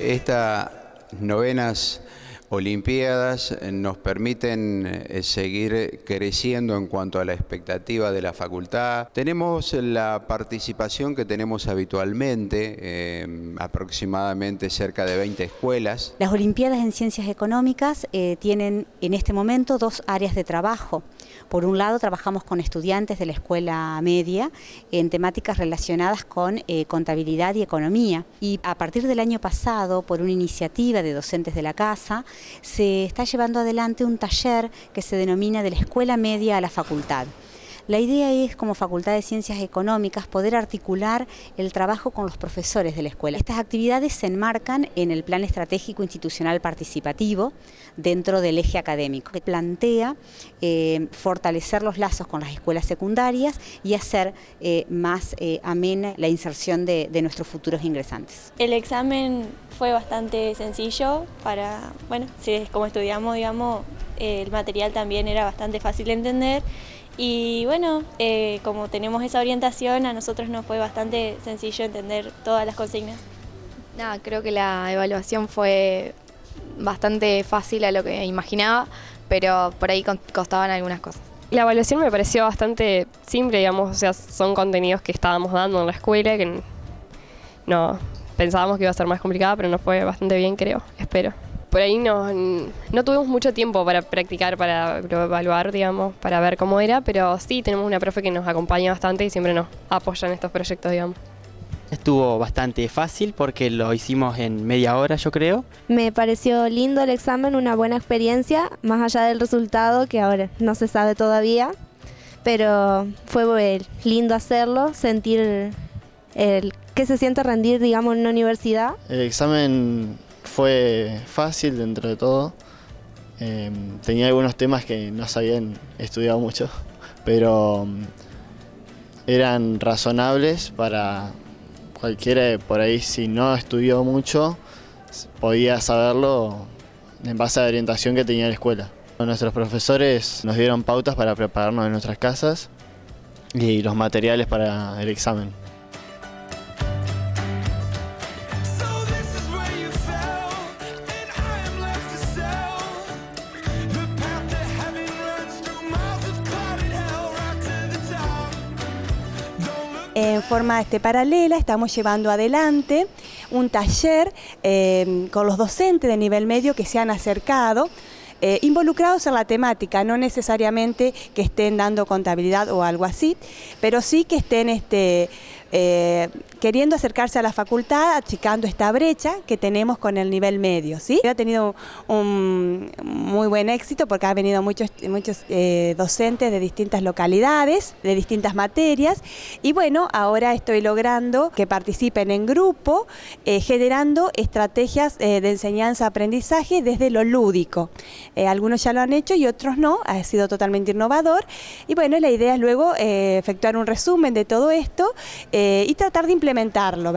Estas novenas Olimpiadas nos permiten eh, seguir creciendo en cuanto a la expectativa de la facultad. Tenemos la participación que tenemos habitualmente, eh, aproximadamente cerca de 20 escuelas. Las Olimpiadas en Ciencias Económicas eh, tienen en este momento dos áreas de trabajo. Por un lado, trabajamos con estudiantes de la escuela media en temáticas relacionadas con contabilidad y economía. Y a partir del año pasado, por una iniciativa de docentes de la casa, se está llevando adelante un taller que se denomina de la escuela media a la facultad. La idea es, como Facultad de Ciencias Económicas, poder articular el trabajo con los profesores de la escuela. Estas actividades se enmarcan en el Plan Estratégico Institucional Participativo dentro del eje académico, que plantea eh, fortalecer los lazos con las escuelas secundarias y hacer eh, más eh, amena la inserción de, de nuestros futuros ingresantes. El examen fue bastante sencillo para, bueno, si como estudiamos, digamos, el material también era bastante fácil de entender y bueno, eh, como tenemos esa orientación, a nosotros nos fue bastante sencillo entender todas las consignas. Nada, creo que la evaluación fue bastante fácil a lo que imaginaba, pero por ahí costaban algunas cosas. La evaluación me pareció bastante simple, digamos, o sea, son contenidos que estábamos dando en la escuela que no, pensábamos que iba a ser más complicada, pero nos fue bastante bien, creo, espero. Por ahí no, no tuvimos mucho tiempo para practicar, para evaluar, digamos, para ver cómo era, pero sí tenemos una profe que nos acompaña bastante y siempre nos apoya en estos proyectos, digamos. Estuvo bastante fácil porque lo hicimos en media hora, yo creo. Me pareció lindo el examen, una buena experiencia, más allá del resultado que ahora no se sabe todavía, pero fue lindo hacerlo, sentir el ¿Qué se siente rendir, digamos, en una universidad? El examen fue fácil dentro de todo. Em, tenía algunos temas que no se habían estudiado mucho, pero em, eran razonables para cualquiera por ahí si no estudió mucho, podía saberlo en base a la orientación que tenía la escuela. Nuestros profesores nos dieron pautas para prepararnos en nuestras casas y los materiales para el examen. En forma este, paralela estamos llevando adelante un taller eh, con los docentes de nivel medio que se han acercado eh, involucrados en la temática, no necesariamente que estén dando contabilidad o algo así, pero sí que estén este, eh, queriendo acercarse a la facultad, achicando esta brecha que tenemos con el nivel medio. ¿sí? Ha tenido un muy buen éxito porque ha venido muchos, muchos eh, docentes de distintas localidades, de distintas materias, y bueno, ahora estoy logrando que participen en grupo, eh, generando estrategias de enseñanza-aprendizaje desde lo lúdico. algunos ya lo han hecho y otros no, ha sido totalmente innovador, y bueno, la idea es luego efectuar un resumen de todo esto, eh, y tratar de implementarlo.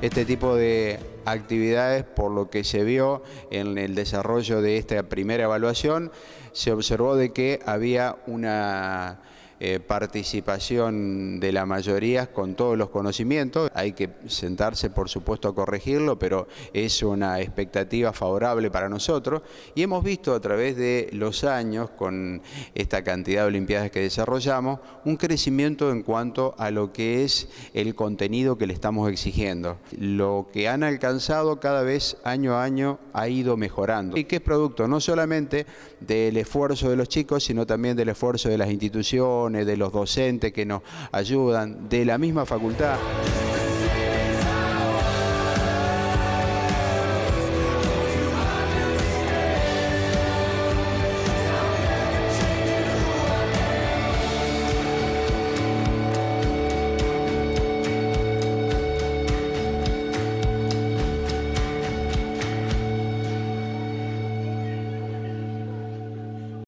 Este tipo de actividades, por lo que se vio en el desarrollo de esta primera evaluación, se observó de que había una eh, participación de la mayoría con todos los conocimientos. Hay que sentarse, por supuesto, a corregirlo, pero es una expectativa favorable para nosotros. Y hemos visto a través de los años, con esta cantidad de Olimpiadas que desarrollamos, un crecimiento en cuanto a lo que es el contenido que le estamos exigiendo. Lo que han alcanzado cada vez año a año ha ido mejorando. Y que es producto no solamente del esfuerzo de los chicos, sino también del esfuerzo de las instituciones, de los docentes que nos ayudan, de la misma facultad.